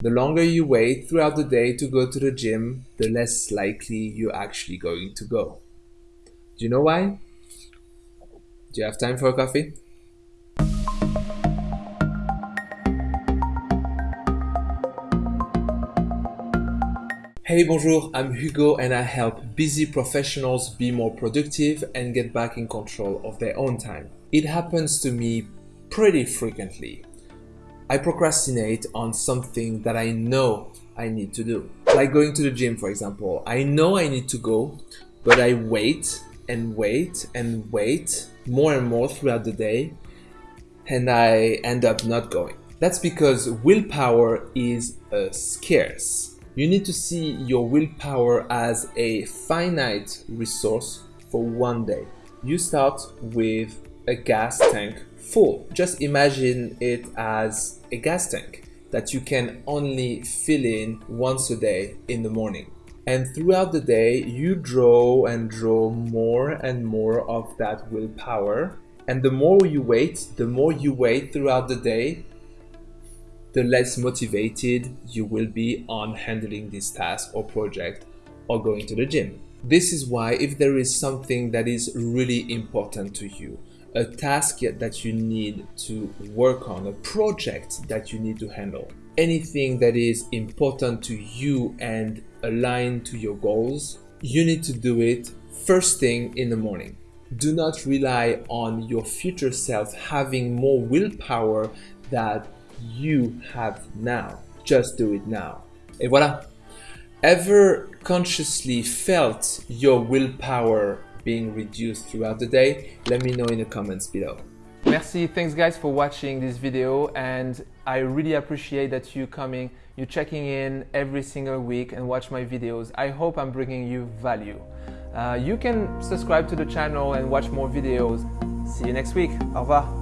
The longer you wait throughout the day to go to the gym, the less likely you're actually going to go. Do you know why? Do you have time for a coffee? Hey, bonjour, I'm Hugo and I help busy professionals be more productive and get back in control of their own time. It happens to me pretty frequently. I procrastinate on something that I know I need to do. Like going to the gym, for example. I know I need to go, but I wait and wait and wait more and more throughout the day and I end up not going. That's because willpower is uh, scarce. You need to see your willpower as a finite resource for one day. You start with a gas tank full. Just imagine it as a gas tank that you can only fill in once a day in the morning. And throughout the day, you draw and draw more and more of that willpower. And the more you wait, the more you wait throughout the day, the less motivated you will be on handling this task or project or going to the gym. This is why if there is something that is really important to you, a task that you need to work on, a project that you need to handle, anything that is important to you and aligned to your goals, you need to do it first thing in the morning. Do not rely on your future self having more willpower that you have now. Just do it now. Et voilà. Ever consciously felt your willpower being reduced throughout the day? Let me know in the comments below. Merci, thanks guys for watching this video and I really appreciate that you coming, you checking in every single week and watch my videos. I hope I'm bringing you value. Uh, you can subscribe to the channel and watch more videos. See you next week. Au revoir.